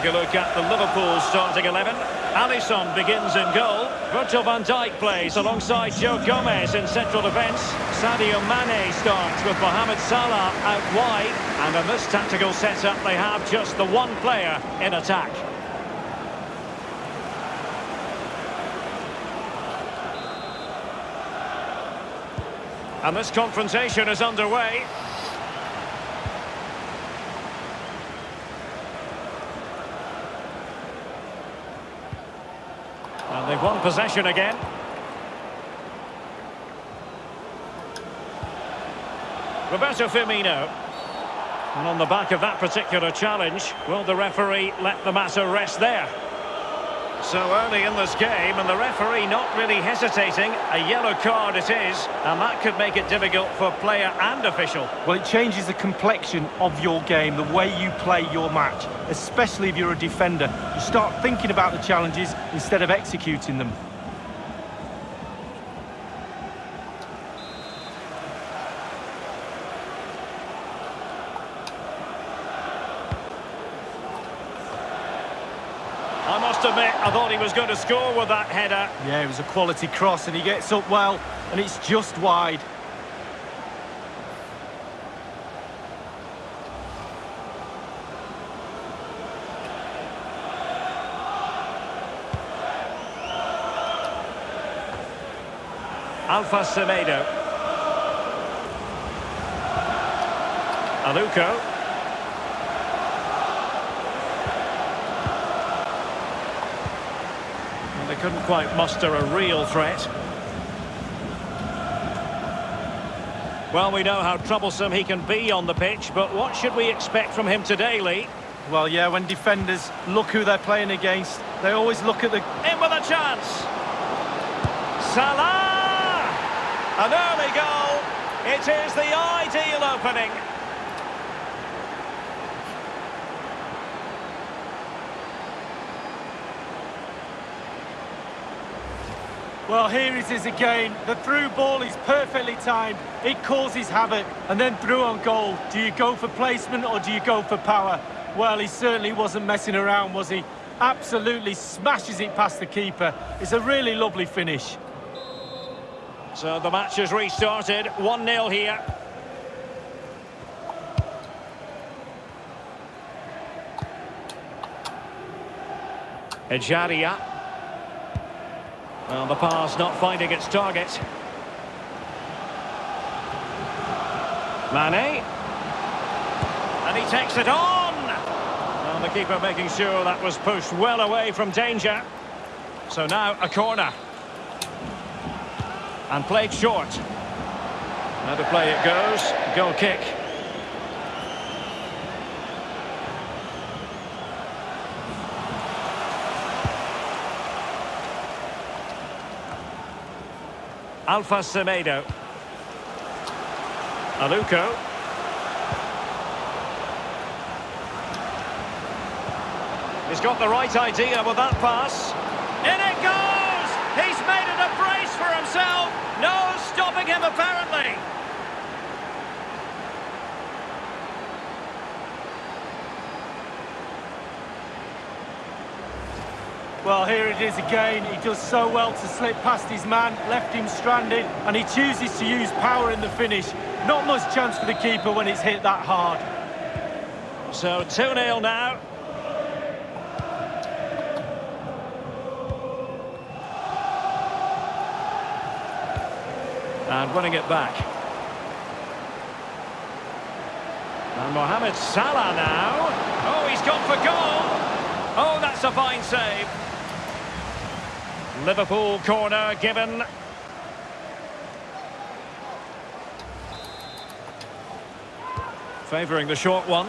take a look at the Liverpool starting 11. Alisson begins in goal. Virgil van Dijk plays alongside Joe Gomez in central defence. Sadio Mane starts with Mohamed Salah out wide. And in this tactical setup, they have just the one player in attack. And this confrontation is underway. They've won possession again. Roberto Firmino. And on the back of that particular challenge, will the referee let the matter rest there? So early in this game, and the referee not really hesitating. A yellow card it is, and that could make it difficult for player and official. Well, it changes the complexion of your game, the way you play your match, especially if you're a defender. You start thinking about the challenges instead of executing them. I must admit, I thought he was going to score with that header. Yeah, it was a quality cross, and he gets up well, and it's just wide. Alfa Semedo. Aluko. Well, they couldn't quite muster a real threat. Well, we know how troublesome he can be on the pitch, but what should we expect from him today, Lee? Well, yeah, when defenders look who they're playing against, they always look at the... In with a chance! Salah! An early goal. It is the ideal opening. Well, here it is again. The through ball is perfectly timed. It causes havoc. And then through on goal. Do you go for placement or do you go for power? Well, he certainly wasn't messing around, was he? Absolutely smashes it past the keeper. It's a really lovely finish. So the match has restarted. 1-0 here. Ejaria. Well, the pass not finding its target. Mane. And he takes it on! The keeper making sure that was pushed well away from danger. So now a corner. And played short. Now to play it goes. Goal kick. Alfa Semedo. Aluko. He's got the right idea with that pass. In it goes! He's made it a brace for himself. No stopping him, apparently. Well, here it is again. He does so well to slip past his man, left him stranded, and he chooses to use power in the finish. Not much chance for the keeper when it's hit that hard. So 2-0 now. And winning it back. And Mohamed Salah now. Oh, he's gone for goal. Oh, that's a fine save. Liverpool corner given. Favouring the short one.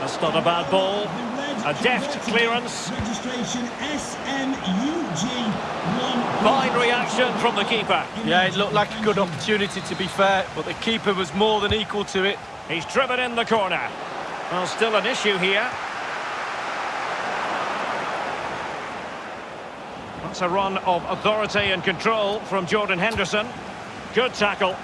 That's not a bad ball. A deft clearance. Registration SMUG Fine reaction from the keeper. Yeah, it looked like a good opportunity to be fair, but the keeper was more than equal to it. He's driven in the corner. Well, still an issue here. That's a run of authority and control from Jordan Henderson. Good tackle.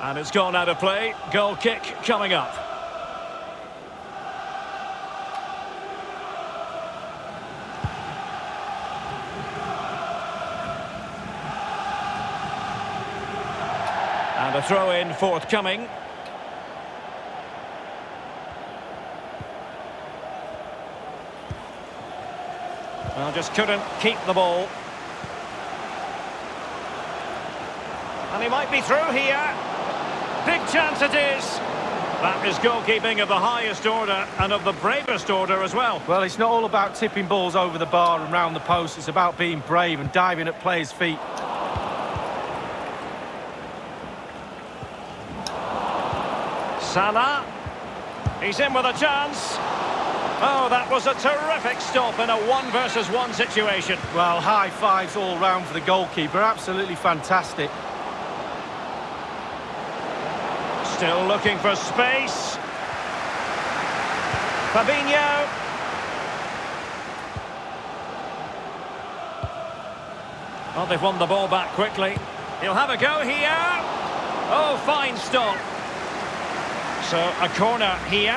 And it's gone out of play. Goal kick coming up. Throw in forthcoming. Well, just couldn't keep the ball. And he might be through here. Big chance it is. That is goalkeeping of the highest order and of the bravest order as well. Well, it's not all about tipping balls over the bar and round the post. It's about being brave and diving at players' feet. Salah. He's in with a chance. Oh, that was a terrific stop in a one versus one situation. Well, high fives all round for the goalkeeper. Absolutely fantastic. Still looking for space. Fabinho. Well, they've won the ball back quickly. He'll have a go here. Oh, fine stop. So, a corner here.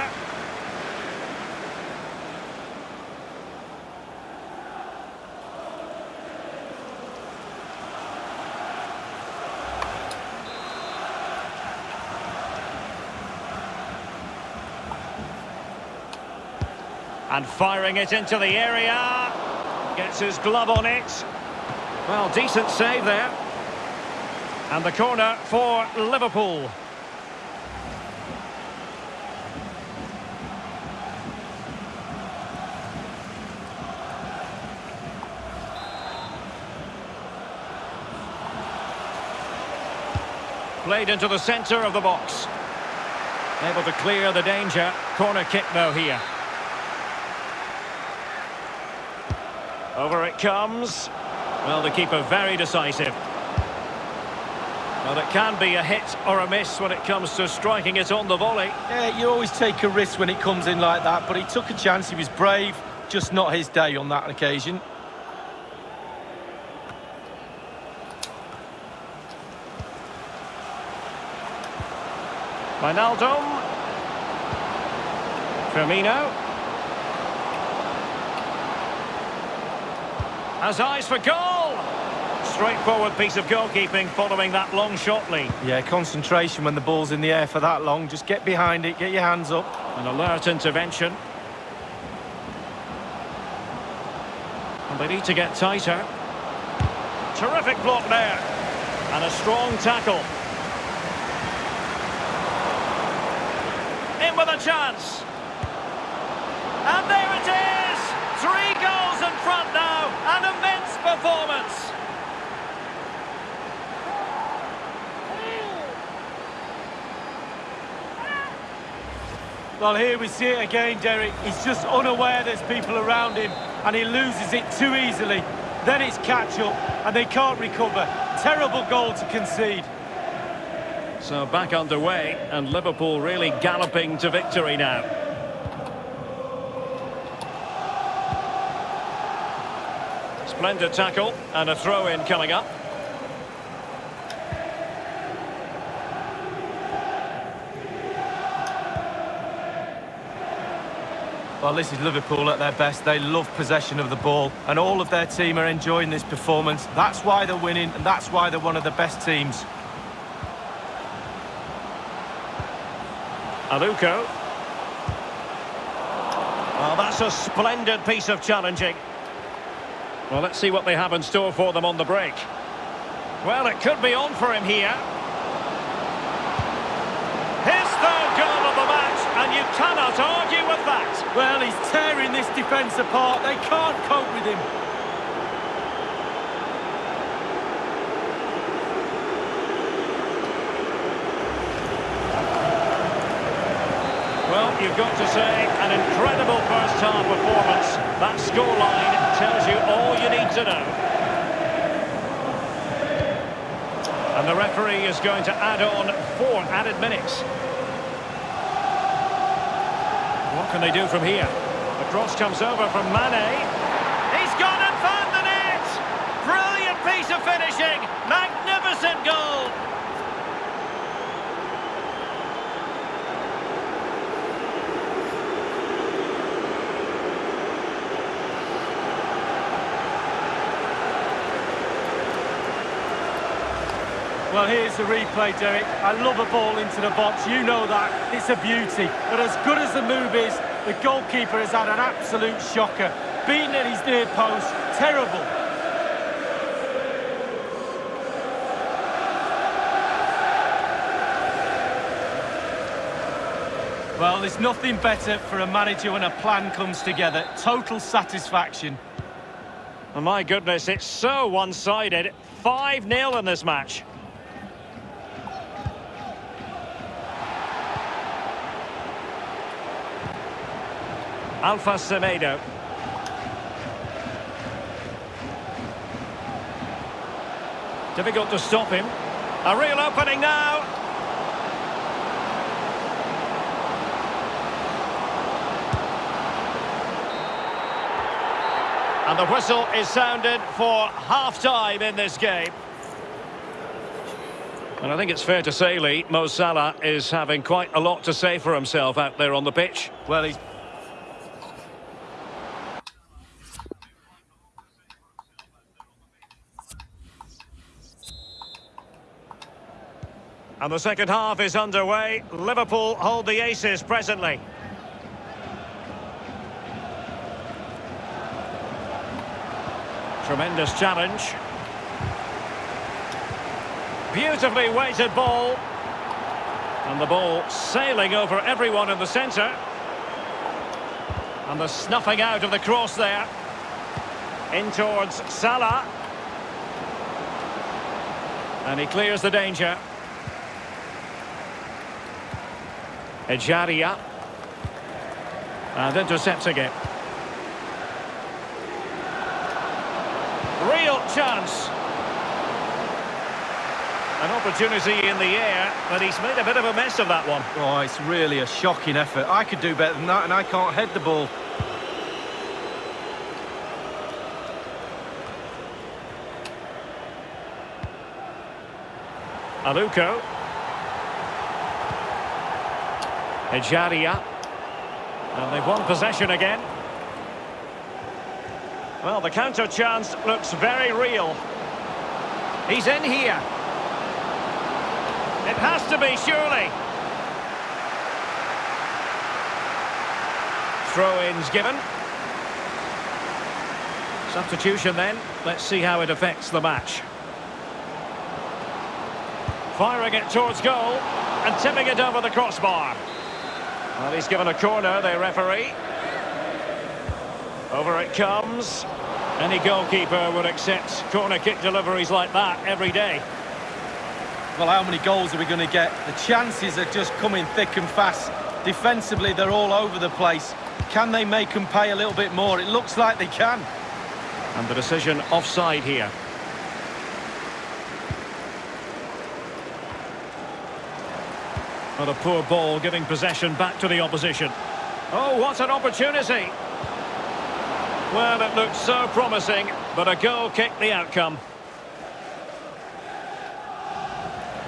And firing it into the area. Gets his glove on it. Well, decent save there. And the corner for Liverpool. Played into the centre of the box. Able to clear the danger. Corner kick though here. Over it comes. Well, the keeper very decisive. Well, it can be a hit or a miss when it comes to striking it on the volley. Yeah, you always take a risk when it comes in like that, but he took a chance, he was brave, just not his day on that occasion. Wijnaldum. Firmino. Has eyes for goal. Straightforward piece of goalkeeping following that long shot lead. Yeah, concentration when the ball's in the air for that long. Just get behind it, get your hands up. An alert intervention. And they need to get tighter. Terrific block there. And a strong tackle. In with chance. And there it is! Three goals in front now. An immense performance. Well, here we see it again, Derek. He's just unaware there's people around him, and he loses it too easily. Then it's catch-up, and they can't recover. Terrible goal to concede. So back underway, and Liverpool really galloping to victory now. Splendid tackle, and a throw-in coming up. Well, this is Liverpool at their best. They love possession of the ball, and all of their team are enjoying this performance. That's why they're winning, and that's why they're one of the best teams. Aluko. Well, that's a splendid piece of challenging. Well, let's see what they have in store for them on the break. Well, it could be on for him here. His third goal of the match, and you cannot argue with that. Well, he's tearing this defence apart. They can't cope with him. Well, you've got to say, an incredible first-half performance. That scoreline tells you all you need to know. And the referee is going to add on four added minutes. What can they do from here? The cross comes over from Mane. He's gone and found the net! Brilliant piece of finishing! Magnificent goal! Well, here's the replay, Derek. I love a ball into the box, you know that. It's a beauty. But as good as the move is, the goalkeeper has had an absolute shocker. Beaten at his near post, terrible. Well, there's nothing better for a manager when a plan comes together. Total satisfaction. Oh, my goodness, it's so one-sided. 5-0 in this match. Alfa Semedo. Difficult to stop him. A real opening now. And the whistle is sounded for half-time in this game. And I think it's fair to say, Lee, Mo Salah is having quite a lot to say for himself out there on the pitch. Well, he's And the second half is underway. Liverpool hold the aces presently. Tremendous challenge. Beautifully weighted ball. And the ball sailing over everyone in the centre. And the snuffing out of the cross there. In towards Salah. And he clears the danger. Ejaria. And uh, intercepting it. Real chance. An opportunity in the air, but he's made a bit of a mess of that one. Oh, it's really a shocking effort. I could do better than that, and I can't head the ball. Aluko. Ejaria. And they've won possession again. Well, the counter chance looks very real. He's in here. It has to be, surely. Throw-ins given. Substitution then. Let's see how it affects the match. Firing it towards goal and tipping it over the crossbar. Well, he's given a corner, the referee. Over it comes. Any goalkeeper would accept corner kick deliveries like that every day. Well, how many goals are we going to get? The chances are just coming thick and fast. Defensively, they're all over the place. Can they make them pay a little bit more? It looks like they can. And the decision offside here. What a poor ball giving possession back to the opposition. Oh, what an opportunity! Well, it looked so promising, but a goal kicked the outcome.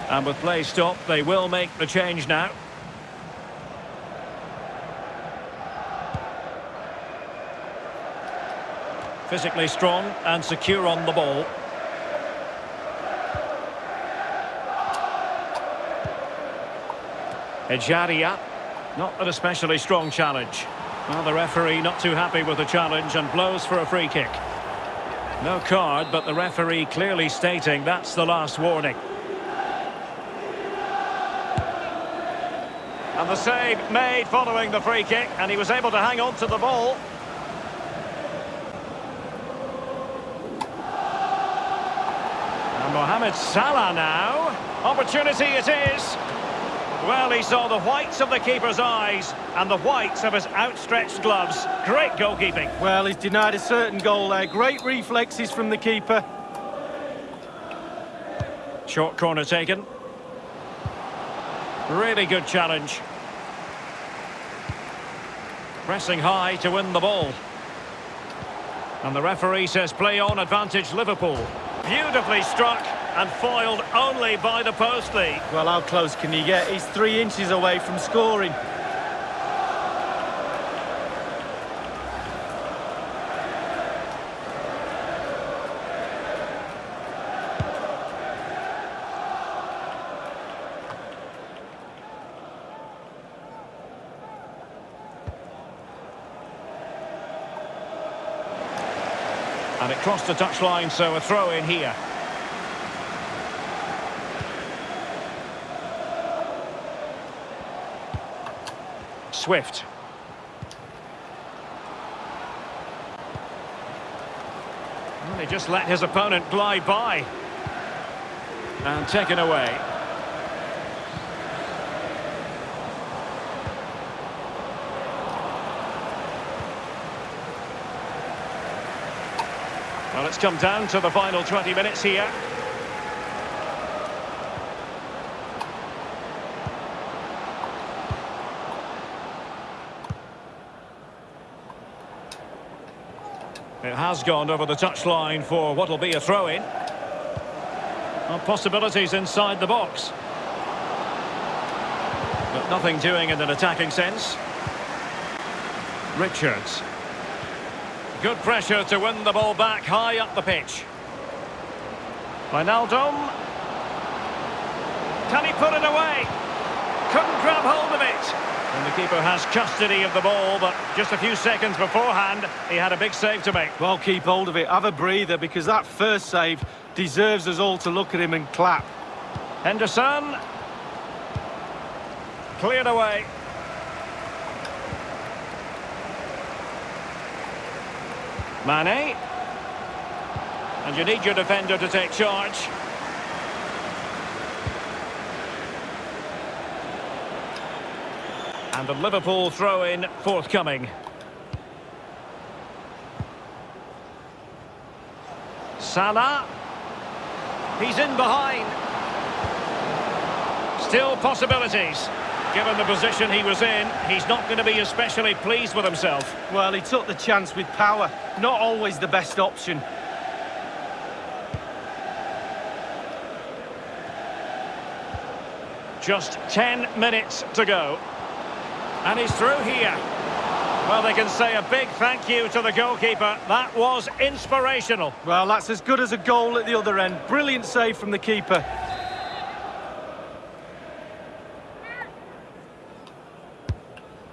And with play stopped, they will make the change now. Physically strong and secure on the ball. Ejaria, not an especially strong challenge. Well, the referee not too happy with the challenge and blows for a free kick. No card, but the referee clearly stating that's the last warning. And the save made following the free kick, and he was able to hang on to the ball. And Mohamed Salah now. Opportunity it is. Well, he saw the whites of the keeper's eyes and the whites of his outstretched gloves. Great goalkeeping. Well, he's denied a certain goal there. Great reflexes from the keeper. Short corner taken. Really good challenge. Pressing high to win the ball. And the referee says play on advantage Liverpool. Beautifully struck and foiled only by the postie. Well, how close can he get? He's three inches away from scoring. And it crossed the touchline, so a throw in here. Swift. Well, he just let his opponent glide by. And taken away. Well, it's come down to the final 20 minutes here. Has gone over the touchline for what will be a throw-in. Possibilities inside the box. But nothing doing in an attacking sense. Richards. Good pressure to win the ball back high up the pitch. Wijnaldum. Can he put it away? Couldn't grab hold of it. And the keeper has custody of the ball, but just a few seconds beforehand, he had a big save to make. Well, keep hold of it. Have a breather, because that first save deserves us all to look at him and clap. Henderson. Cleared away. Mane. And you need your defender to take charge. And the Liverpool throw-in forthcoming. Salah. He's in behind. Still possibilities. Given the position he was in, he's not going to be especially pleased with himself. Well, he took the chance with power. Not always the best option. Just 10 minutes to go. And he's through here. Well, they can say a big thank you to the goalkeeper. That was inspirational. Well, that's as good as a goal at the other end. Brilliant save from the keeper.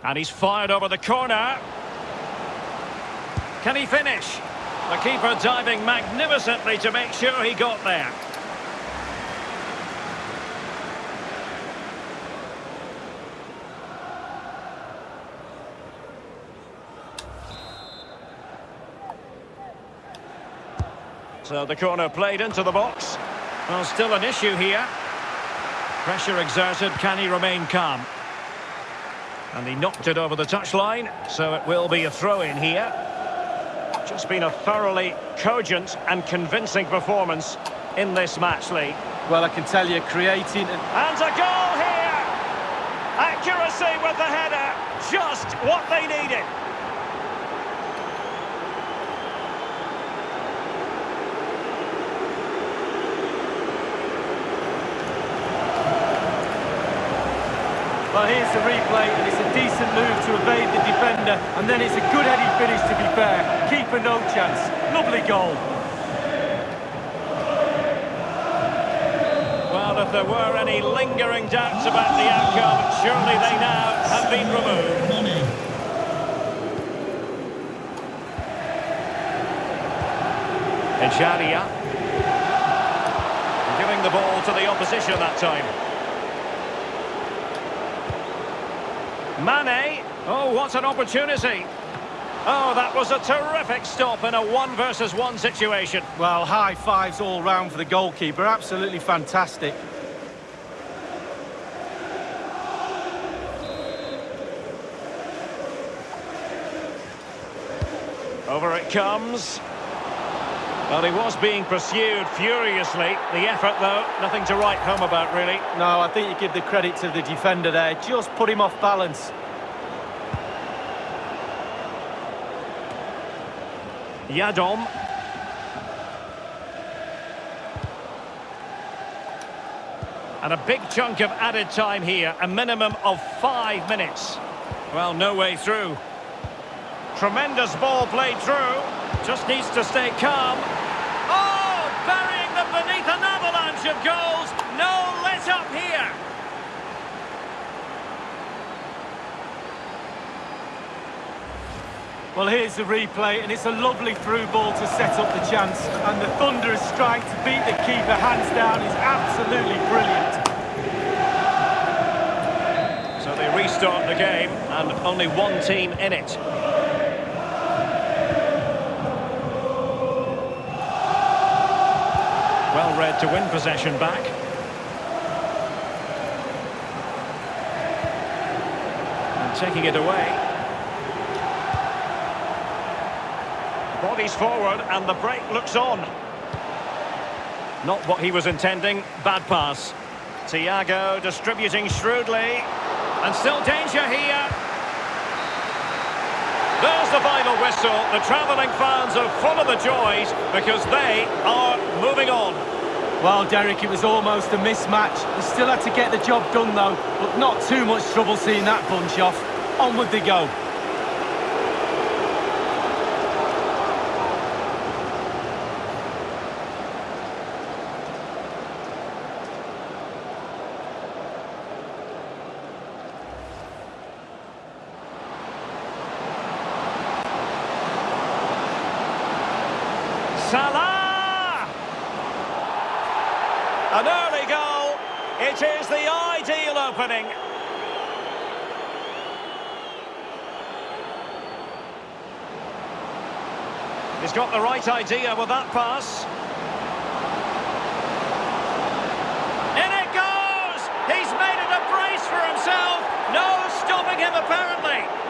And he's fired over the corner. Can he finish? The keeper diving magnificently to make sure he got there. So uh, the corner played into the box. Well, still an issue here. Pressure exerted, can he remain calm? And he knocked it over the touchline, so it will be a throw-in here. Just been a thoroughly cogent and convincing performance in this match, Lee. Well, I can tell you, creating... And, and a goal here! Accuracy with the header, just what they needed. Well, here's the replay, and it's a decent move to evade the defender, and then it's a good heading finish, to be fair. Keeper no chance. Lovely goal. Well, if there were any lingering doubts about the outcome, surely they now have been removed. Ejaria. Giving the ball to the opposition that time. Mane. Oh, what an opportunity. Oh, that was a terrific stop in a one versus one situation. Well, high fives all round for the goalkeeper. Absolutely fantastic. Over it comes. Well, he was being pursued furiously. The effort, though, nothing to write home about, really. No, I think you give the credit to the defender there. Just put him off balance. Yiadom. And a big chunk of added time here, a minimum of five minutes. Well, no way through. Tremendous ball played through. Just needs to stay calm. Oh, burying them beneath an avalanche of goals. No let up here. Well, here's the replay, and it's a lovely through ball to set up the chance. And the thunderous strike to beat the keeper hands down is absolutely brilliant. So they restart the game, and only one team in it. Well read to win possession back. And taking it away. Bodies forward and the break looks on. Not what he was intending. Bad pass. Thiago distributing shrewdly. And still danger here. There's the final whistle. The travelling fans are full of the joys because they are moving on. Well, Derek, it was almost a mismatch. They still had to get the job done, though. But not too much trouble seeing that bunch off. Onward they go. He's got the right idea with that pass. In it goes! He's made it a brace for himself! No stopping him, apparently.